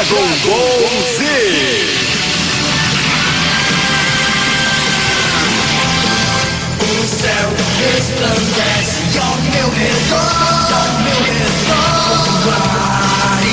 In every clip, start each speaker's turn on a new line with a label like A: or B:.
A: Dragon Ball Z.
B: O céu resplandece ao meu redor, ao meu redor. Mar e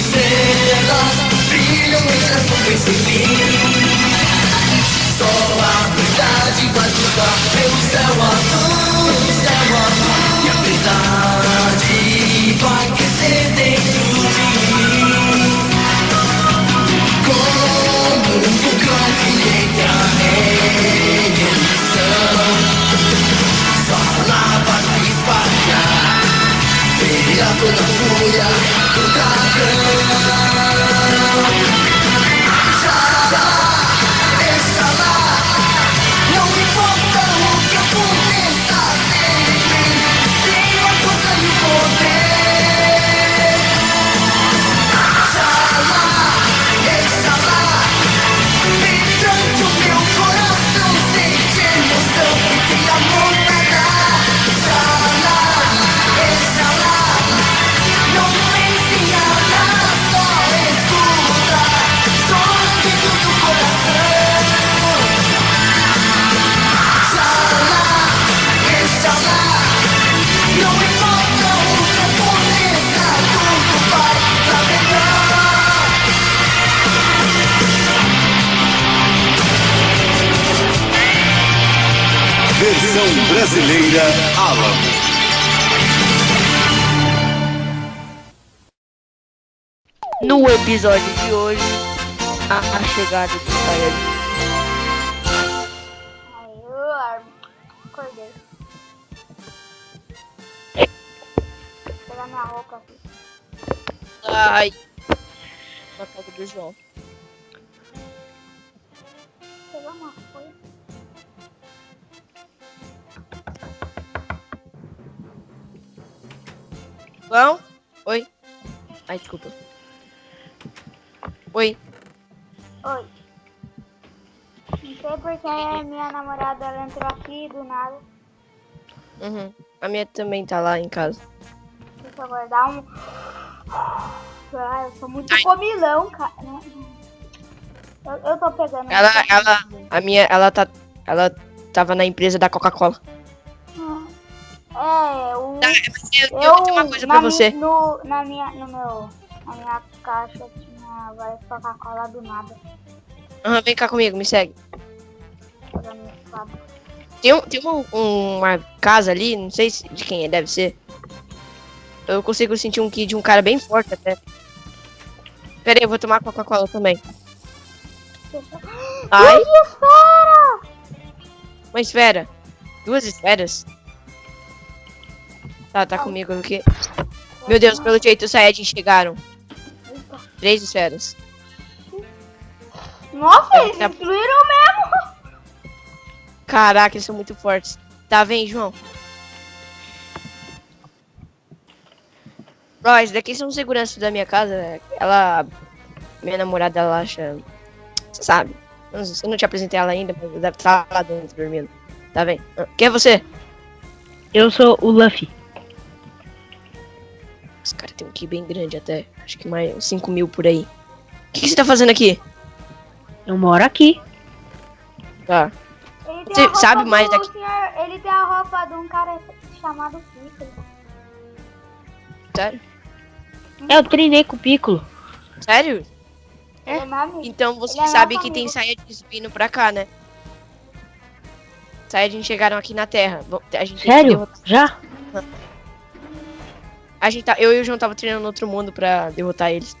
B: estrelas brilham e resplandecem sem fim.
A: Brasileira Alamo.
C: No episódio de hoje, a, a chegada do Saiyajin.
D: Eu. Acordei. Vou pegar minha roupa aqui.
C: Ai. Na casa do João.
D: Pegar uma coisa.
C: João? Oi? Ai, desculpa. Oi.
D: Oi. Não sei porque minha namorada ela entrou aqui do nada.
C: Uhum. A minha também tá lá em casa.
D: Deixa eu guardar um. Ah, eu sou muito comilão, cara. né? Eu, eu tô pegando.
C: Ela, ela, a minha, ela tá, ela tava na empresa da Coca-Cola.
D: O.
C: Tá, eu, eu
D: Eu,
C: tenho uma coisa
D: na
C: pra você.
D: No, na minha, no meu, na minha caixa tinha várias Coca-Cola do nada.
C: Aham, vem cá comigo, me segue. Tem, um, tem um- uma casa ali, não sei se- de quem é, deve ser. Eu consigo sentir um ki de um cara bem forte até. Pera aí, eu vou tomar Coca-Cola também. Ai,
D: Duas esferas!
C: uma esfera. Duas esferas? Tá, tá comigo aqui. Meu Deus, pelo jeito os Saiyajin chegaram. Três esferas.
D: Nossa, eles
C: Tá-
D: destruíram mesmo!
C: Caraca, eles são muito fortes. Tá, vem, João. Ó, esses daqui são seguranças da minha casa. né? Ela. Minha namorada, ela acha. Você sabe. Eu não, eu não te apresentei ela ainda, mas deve estar lá dentro dormindo. Tá bem. Ah, Quem é você?
E: Eu sou o Luffy.
C: Esse cara tem um ki bem grande até. Acho que mais uns 5 mil por aí. O que, que você tá fazendo aqui?
E: Eu moro aqui.
C: Tá.
D: Ele tem
C: Você sabe mais daqui-
D: senhor- ele tem a roupa de um cara chamado Piccolo.
C: Sério?
E: Eu treinei com o Piccolo.
C: Sério?
D: É.
C: Então você
D: Ele é
C: sabe que tem
D: amigo.
C: Saiyajins vindo pra cá, né? Saiyajins chegaram aqui na Terra. A gente tem
E: Sério? Já?
C: A gente tá, eu e o João tava treinando no outro mundo pra derrotar eles.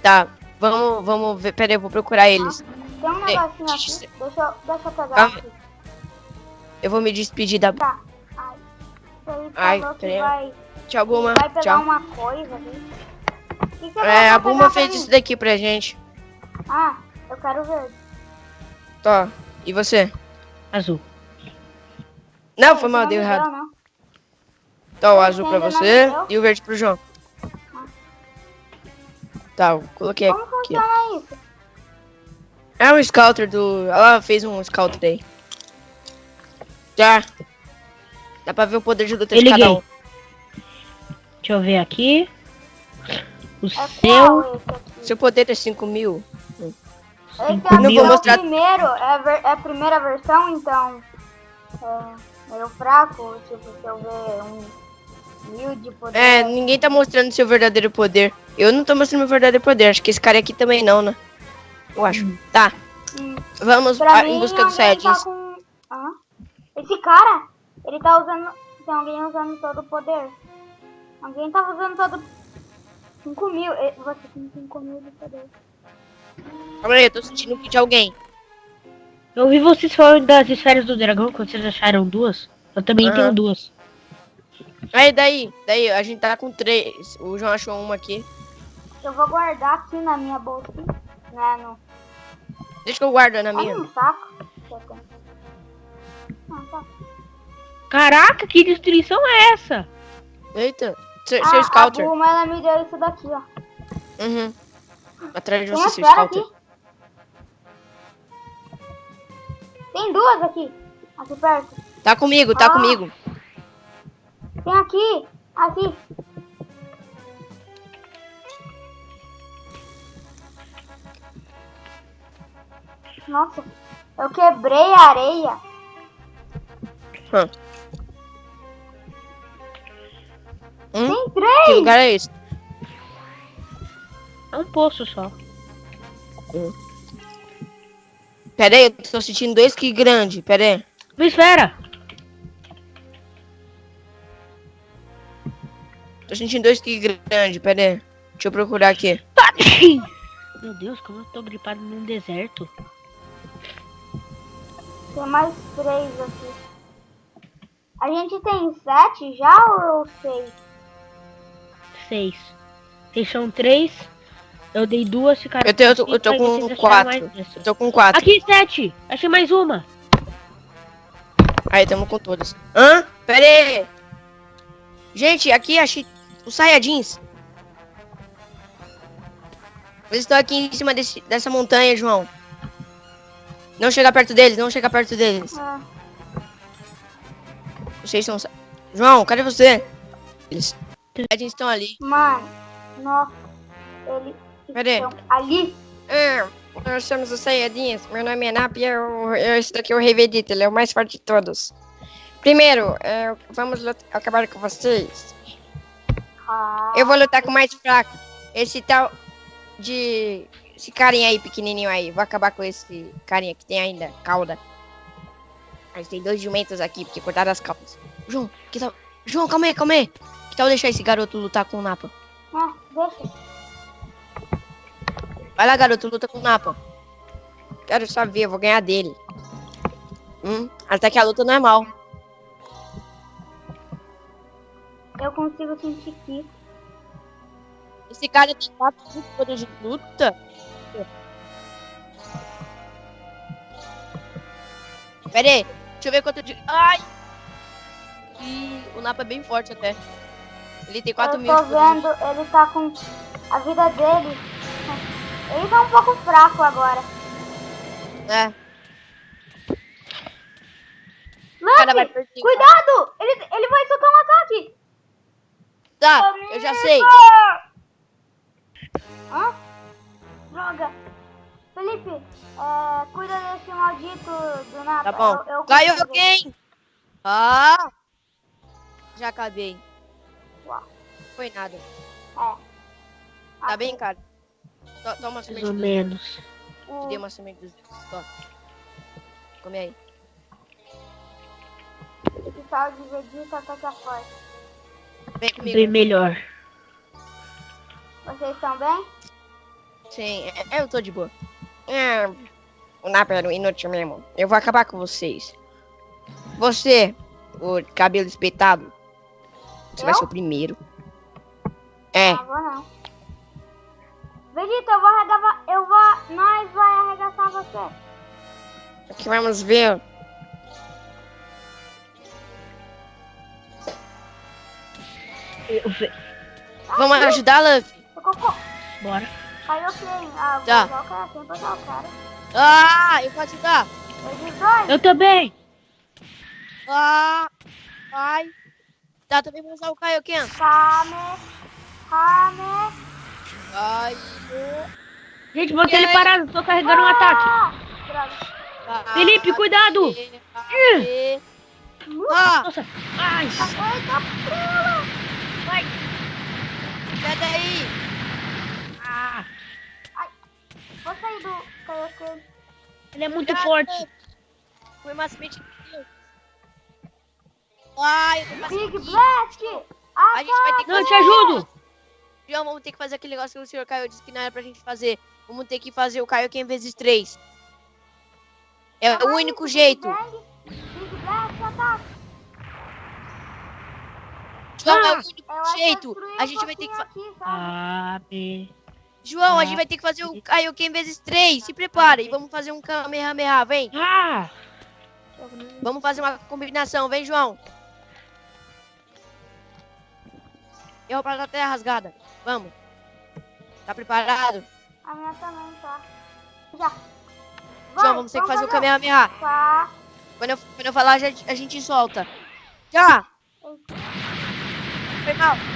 C: Tá, vamos, vamos ver. Pera aí, eu vou procurar eles.
D: Tem um
C: Ei,
D: negocinho aqui.
C: deixa
D: Deixa eu, deixa eu pegar
C: Calma.
D: aqui.
C: Eu vou me despedir da.
D: Tá. Ai. Ele
C: Ai,
D: falou que
C: peraí.
D: vai,
C: Tchau, Guma.
D: vai pegar
C: Tchau.
D: uma coisa ali. Que que
C: É, a
D: pra
C: fez
D: mim?
C: isso daqui pra gente.
D: Ah, eu quero ver.
C: Tá. E você?
E: Azul.
C: Não, foi mal, deu errado.
D: não.
C: Tá, o azul pra
D: não
C: você
D: deu.
C: e o verde pro João. Tá, eu coloquei
D: Como
C: aqui. ó.
D: funciona isso?
C: É um scouter do. Ela fez um scouter aí. Já. Dá pra ver o poder de luta de cada um.
E: Deixa eu ver aqui. O
D: É
E: seu.
C: Seu poder é 5 mil.
D: Esse
C: mil.
D: é
C: Vou
D: o
C: mostrar-
D: primeiro, é a, ver- é a primeira versão, então é meio fraco, tipo, se eu ver um mil de poder.
C: É, ninguém tá mostrando seu verdadeiro poder. Eu não tô mostrando meu verdadeiro poder. Acho que esse cara aqui também não, né? Eu acho. Tá,
D: Hum,
C: vamos
D: pra
C: a-
D: mim,
C: em busca dos
D: alguém tá
C: Saiyajins.
D: com... Hã? Esse cara, ele tá usando... Tem alguém usando todo o poder. Alguém tá usando todo... 5 mil. Eh, Você tem 5 mil de poder.
C: Calma aí, eu tô sentindo o que de alguém.
E: Eu ouvi vocês falando das esferas do dragão, quando vocês acharam duas. Eu também
C: Aham.
E: tenho duas.
C: Aí, daí, daí, a gente tá com três. O João achou uma aqui.
D: Eu vou guardar aqui na minha bolsa. Né, no...
C: Deixa que eu guardo na minha.
D: Um saco. Ah, tá.
E: Caraca, que destruição é essa?
C: Eita, seu,
D: Ah,
C: seu
D: a
C: Scouter.
D: Bulma, ela me deu isso daqui, ó.
C: Uhum. Atrás de
D: Tem
C: você,
D: a
C: seu Scouter.
D: aqui. Tem duas aqui. Aqui perto.
C: Tá comigo, tá
D: Ah.
C: comigo.
D: Tem aqui. Aqui. Nossa. Eu quebrei a areia.
C: Hum?
D: Tem
C: Que
D: três.
C: lugar é esse?
E: É um poço só.
C: Pera aí, eu tô sentindo dois que grande. Pera aí.
E: Uma esfera!
C: Tô sentindo dois que grande. Pera aí. Deixa eu procurar aqui.
E: Meu Deus, como eu tô gripado num deserto.
D: Tem mais três aqui. A gente tem sete já ou seis?
E: Seis. Vocês são três. Eu dei duas, ficaram
C: Eu, tenho, eu, tô, eu tô com quatro. Eu tô com quatro.
E: Aqui, sete! Achei mais uma.
C: Aí, tamo com todas. Hã? Pera aí. Gente, aqui achei os Saiyajins. Eles estão aqui em cima desse, dessa montanha, João. Não chega perto deles, não chega perto deles.
D: Ah,
C: Vocês são... João, cadê você? Eles... Os Saiyajins estão ali.
D: mano. Nossa. Eles
C: aí.
D: estão ali.
C: É, nós somos os Saiyajins. Meu nome é Nap e eu, eu, esse daqui é o Rei Vegeta. Ele é o mais forte de todos. Primeiro, é, vamos acabar com vocês. Eu vou lutar com o mais fraco. Esse tal de. Esse carinha aí, pequenininho aí. Vou acabar com esse carinha que tem ainda cauda. Mas tem dois jumentos aqui, porque cortaram as caudas. João, que tal. João, calma aí, calma aí. Que tal deixar esse garoto lutar com o Napa?
D: ah, deixa.
C: Vai lá, garoto, luta com o Napa. Quero só ver, eu vou ganhar dele. Hum, até que a luta não é mal.
D: Eu consigo sentir que.
C: Esse cara tem quatro de poder de luta. Pera aí, deixa eu ver quanto de. Ai! E o Napa é bem forte até. Ele tem 4
D: eu
C: mil
D: tô
C: poder de-
D: vendo, ele tá com a vida dele. Ele tá um pouco fraco agora.
C: É,
D: Luffy, cuidado! Ele, ele vai soltar um ataque.
C: Tá, eu já sei.
D: Hã? Droga. Felipe, é, cuida desse maldito do Napa.
C: Tá bom.
D: Eu, eu
C: Caiu alguém! Ah! Já acabei.
D: Uau.
C: Foi nada.
D: É.
C: Tá bem, cara? To- Toma uma
E: Mais
C: semente
E: ou
C: dos
E: menos.
C: Te dei uma semente dos dedos. Tó. Come aí.
D: Esse tal de Vegeta tá tá forte.
C: Vem comigo.
E: Bem melhor.
D: Vocês estão bem?
C: Sim, é- eu tô de boa. É, o Napa era um inútil mesmo. Eu vou acabar com vocês. Você, o cabelo espetado, você vai
D: Eu?
C: ser o primeiro. É,
D: Não vou não. Vegeta, eu vou arregaçar. Eu vou. Nós vai arregaçar você.
C: aqui vamos ver.
E: Eu ve-
C: Vamos?
D: Eu cocô.
E: Bora.
D: Caiu quem? Ah, vou
C: Tá.
D: o cara. O.
C: Ah, eu posso ajudar.
E: Eu também.
C: Ah, ai. Tá, também vou usar o Kaioken.
D: Kame. Kame.
C: Vai.
B: Gente, botei ele parado, tô carregando um ataque.
D: Ah, droga.
B: Felipe, cuidado.
C: Ah,
B: Nossa, ai,
D: Eita, prela.
B: Vai.
C: sai daí.
B: Ah,
D: Vou sair do Kaioken.
B: ele é muito forte.
C: Foi mais mente. Ai,
D: Big. Blast.
C: A gente vai ter que
B: Não, eu te
C: fazer-
B: ajudo.
C: João, vamos ter que fazer aquele negócio que o senhor Caio disse que não era pra gente fazer. Vamos ter que fazer o Kaioken vezes três. É o único jeito.
D: Big Blast, ataque.
C: João, é o
B: Ah.
C: único
D: acho que
C: jeito. A
D: um
C: gente vai ter que fa-
D: pouquinho aqui, sabe?
B: A, B.
C: João, a
B: Ah.
C: gente vai ter que fazer o Kaioken vezes três. Se prepara e vamos fazer um Kamehameha, vem.
B: Ah,
C: Vamos fazer uma combinação, vem, João. Eu pra terra rasgada. Vamos. Tá preparado?
D: A minha também, tá? Já. Vai,
C: João, vamos ter que fazer o Kamehameha.
D: Tá.
C: Quando eu, quando eu falar, a gente, a gente solta. Já! phải không